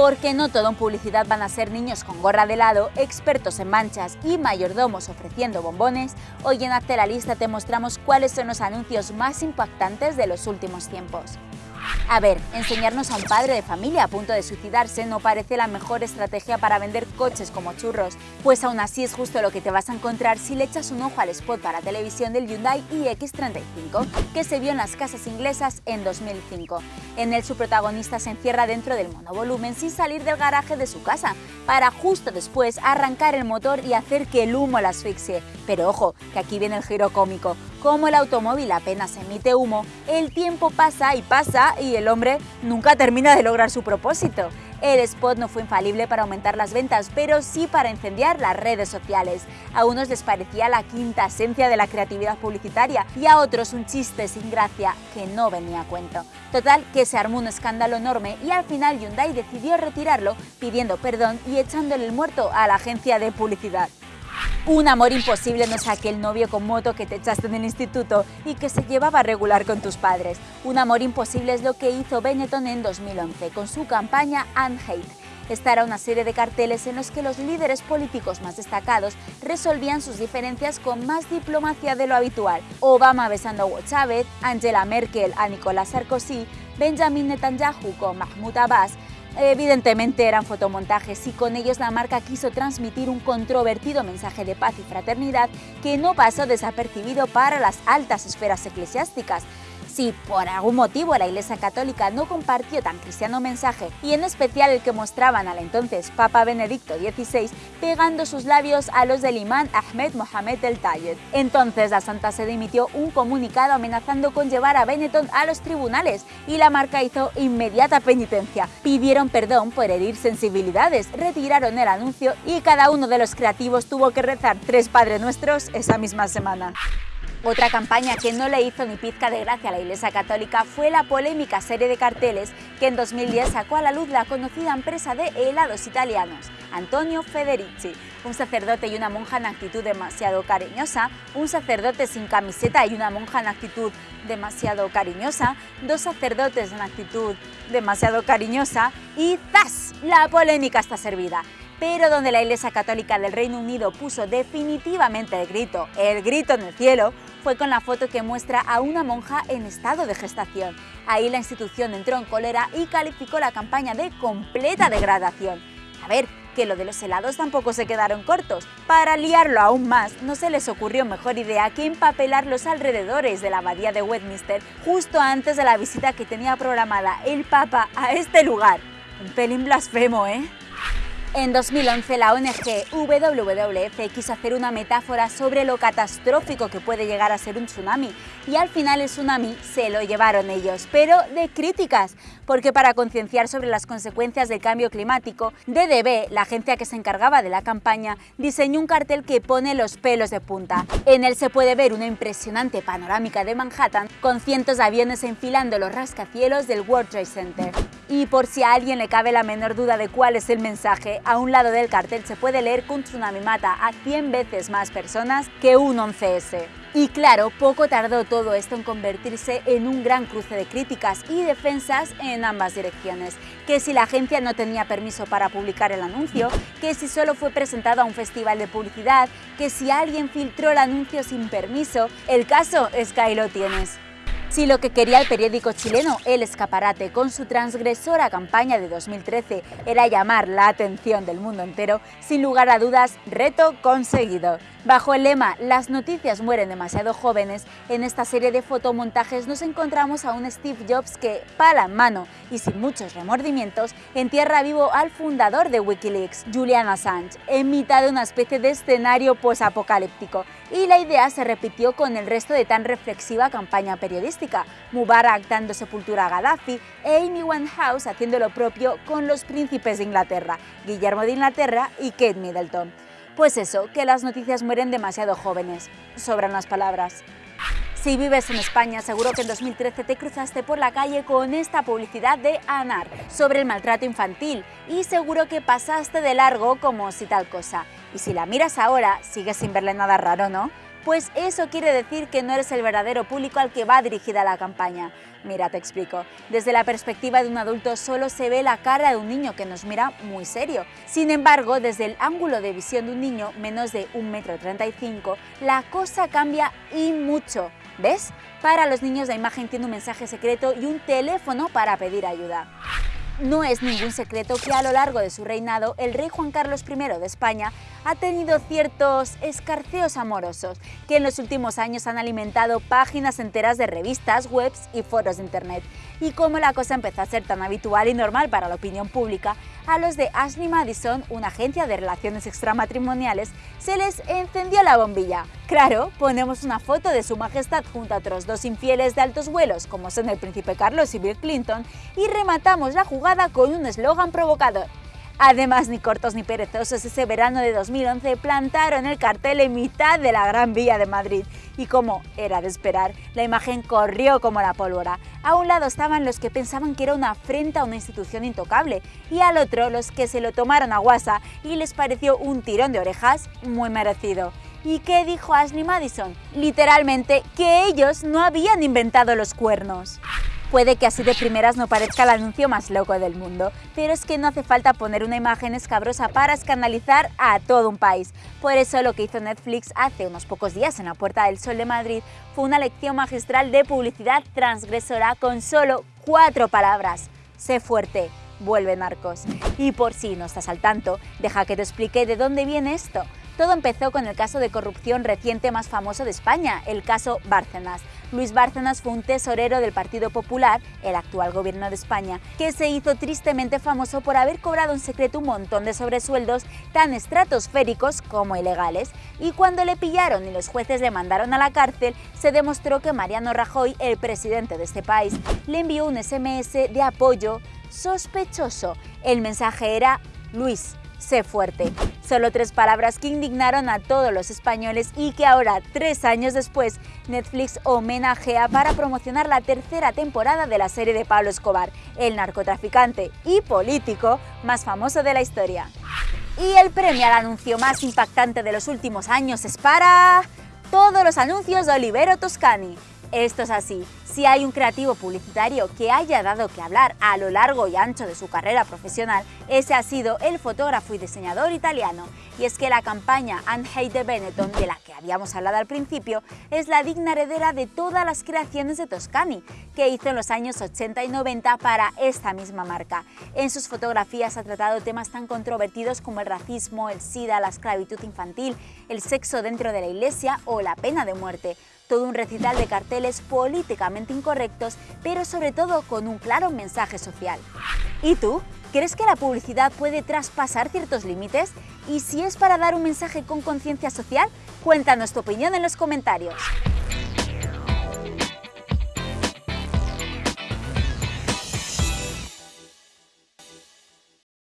porque no todo en publicidad van a ser niños con gorra de helado, expertos en manchas y mayordomos ofreciendo bombones, hoy en Hazte la Lista te mostramos cuáles son los anuncios más impactantes de los últimos tiempos. A ver, enseñarnos a un padre de familia a punto de suicidarse no parece la mejor estrategia para vender coches como churros, pues aún así es justo lo que te vas a encontrar si le echas un ojo al spot para televisión del Hyundai iX35, que se vio en las casas inglesas en 2005. En él su protagonista se encierra dentro del monovolumen sin salir del garaje de su casa, para justo después arrancar el motor y hacer que el humo la asfixie. Pero ojo, que aquí viene el giro cómico. Como el automóvil apenas emite humo, el tiempo pasa y pasa y el hombre nunca termina de lograr su propósito. El spot no fue infalible para aumentar las ventas, pero sí para incendiar las redes sociales. A unos les parecía la quinta esencia de la creatividad publicitaria y a otros un chiste sin gracia que no venía a cuento. Total, que se armó un escándalo enorme y al final Hyundai decidió retirarlo pidiendo perdón y echándole el muerto a la agencia de publicidad. Un amor imposible no es aquel novio con moto que te echaste en el instituto y que se llevaba regular con tus padres. Un amor imposible es lo que hizo Benetton en 2011 con su campaña Unhate. Esta era una serie de carteles en los que los líderes políticos más destacados resolvían sus diferencias con más diplomacia de lo habitual. Obama besando a Hugo Chávez, Angela Merkel a Nicolás Sarkozy, Benjamin Netanyahu con Mahmoud Abbas, Evidentemente eran fotomontajes y con ellos la marca quiso transmitir un controvertido mensaje de paz y fraternidad que no pasó desapercibido para las altas esferas eclesiásticas si por algún motivo la Iglesia Católica no compartió tan cristiano mensaje, y en especial el que mostraban al entonces Papa Benedicto XVI pegando sus labios a los del imán Ahmed Mohamed El Tayed. Entonces la Santa Sede emitió un comunicado amenazando con llevar a Benetton a los tribunales y la marca hizo inmediata penitencia. Pidieron perdón por herir sensibilidades, retiraron el anuncio y cada uno de los creativos tuvo que rezar tres Padres Nuestros esa misma semana. Otra campaña que no le hizo ni pizca de gracia a la Iglesia Católica fue la polémica serie de carteles que en 2010 sacó a la luz la conocida empresa de helados italianos, Antonio Federici, un sacerdote y una monja en actitud demasiado cariñosa, un sacerdote sin camiseta y una monja en actitud demasiado cariñosa, dos sacerdotes en actitud demasiado cariñosa y ¡zas! La polémica está servida pero donde la Iglesia Católica del Reino Unido puso definitivamente el grito, el grito en el cielo, fue con la foto que muestra a una monja en estado de gestación. Ahí la institución entró en cólera y calificó la campaña de completa degradación. A ver, que lo de los helados tampoco se quedaron cortos. Para liarlo aún más, no se les ocurrió mejor idea que empapelar los alrededores de la abadía de Westminster justo antes de la visita que tenía programada el Papa a este lugar. Un pelín blasfemo, ¿eh? En 2011 la ONG WWF quiso hacer una metáfora sobre lo catastrófico que puede llegar a ser un tsunami y al final el tsunami se lo llevaron ellos, pero de críticas, porque para concienciar sobre las consecuencias del cambio climático, DDB, la agencia que se encargaba de la campaña, diseñó un cartel que pone los pelos de punta. En él se puede ver una impresionante panorámica de Manhattan con cientos de aviones enfilando los rascacielos del World Trade Center. Y por si a alguien le cabe la menor duda de cuál es el mensaje, a un lado del cartel se puede leer que un tsunami mata a 100 veces más personas que un 11S. Y claro, poco tardó todo esto en convertirse en un gran cruce de críticas y defensas en ambas direcciones. Que si la agencia no tenía permiso para publicar el anuncio, que si solo fue presentado a un festival de publicidad, que si alguien filtró el anuncio sin permiso, el caso es que ahí lo tienes. Si lo que quería el periódico chileno El Escaparate con su transgresora campaña de 2013 era llamar la atención del mundo entero, sin lugar a dudas, reto conseguido. Bajo el lema Las noticias mueren demasiado jóvenes, en esta serie de fotomontajes nos encontramos a un Steve Jobs que, pala en mano y sin muchos remordimientos, entierra vivo al fundador de Wikileaks, Julian Assange, en mitad de una especie de escenario posapocalíptico. Y la idea se repitió con el resto de tan reflexiva campaña periodística, Mubarak dando sepultura a Gaddafi e Amy Winehouse haciendo lo propio con los príncipes de Inglaterra, Guillermo de Inglaterra y Kate Middleton. Pues eso, que las noticias mueren demasiado jóvenes. Sobran las palabras. Si vives en España, seguro que en 2013 te cruzaste por la calle con esta publicidad de ANAR sobre el maltrato infantil y seguro que pasaste de largo como si tal cosa. Y si la miras ahora, sigues sin verle nada raro, ¿no? Pues eso quiere decir que no eres el verdadero público al que va dirigida la campaña. Mira, te explico. Desde la perspectiva de un adulto solo se ve la cara de un niño que nos mira muy serio. Sin embargo, desde el ángulo de visión de un niño menos de 1,35 m, la cosa cambia y mucho. ¿Ves? Para los niños la imagen tiene un mensaje secreto y un teléfono para pedir ayuda. No es ningún secreto que a lo largo de su reinado el rey Juan Carlos I de España ha tenido ciertos escarceos amorosos que en los últimos años han alimentado páginas enteras de revistas, webs y foros de internet. Y como la cosa empezó a ser tan habitual y normal para la opinión pública, a los de Ashley Madison, una agencia de relaciones extramatrimoniales, se les encendió la bombilla. Claro, ponemos una foto de su majestad junto a otros dos infieles de altos vuelos, como son el príncipe Carlos y Bill Clinton, y rematamos la jugada con un eslogan provocador. Además, ni cortos ni perezosos, ese verano de 2011 plantaron el cartel en mitad de la Gran Vía de Madrid. Y como era de esperar, la imagen corrió como la pólvora. A un lado estaban los que pensaban que era una afrenta a una institución intocable, y al otro los que se lo tomaron a guasa y les pareció un tirón de orejas muy merecido. ¿Y qué dijo Ashley Madison? Literalmente que ellos no habían inventado los cuernos. Puede que así de primeras no parezca el anuncio más loco del mundo, pero es que no hace falta poner una imagen escabrosa para escandalizar a todo un país. Por eso lo que hizo Netflix hace unos pocos días en la Puerta del Sol de Madrid fue una lección magistral de publicidad transgresora con solo cuatro palabras. Sé fuerte, vuelve narcos. Y por si no estás al tanto, deja que te explique de dónde viene esto. Todo empezó con el caso de corrupción reciente más famoso de España, el caso Bárcenas. Luis Bárcenas fue un tesorero del Partido Popular, el actual gobierno de España, que se hizo tristemente famoso por haber cobrado en secreto un montón de sobresueldos tan estratosféricos como ilegales. Y cuando le pillaron y los jueces le mandaron a la cárcel, se demostró que Mariano Rajoy, el presidente de este país, le envió un SMS de apoyo sospechoso. El mensaje era Luis, sé fuerte. Solo tres palabras que indignaron a todos los españoles y que ahora, tres años después, Netflix homenajea para promocionar la tercera temporada de la serie de Pablo Escobar, el narcotraficante y político más famoso de la historia. Y el premio al anuncio más impactante de los últimos años es para... Todos los anuncios de Olivero Toscani. Esto es así. Si hay un creativo publicitario que haya dado que hablar a lo largo y ancho de su carrera profesional, ese ha sido el fotógrafo y diseñador italiano. Y es que la campaña de Benetton, de la que habíamos hablado al principio, es la digna heredera de todas las creaciones de Toscani, que hizo en los años 80 y 90 para esta misma marca. En sus fotografías ha tratado temas tan controvertidos como el racismo, el SIDA, la esclavitud infantil, el sexo dentro de la iglesia o la pena de muerte todo un recital de carteles políticamente incorrectos, pero sobre todo con un claro mensaje social. ¿Y tú? ¿Crees que la publicidad puede traspasar ciertos límites? Y si es para dar un mensaje con conciencia social, cuéntanos tu opinión en los comentarios.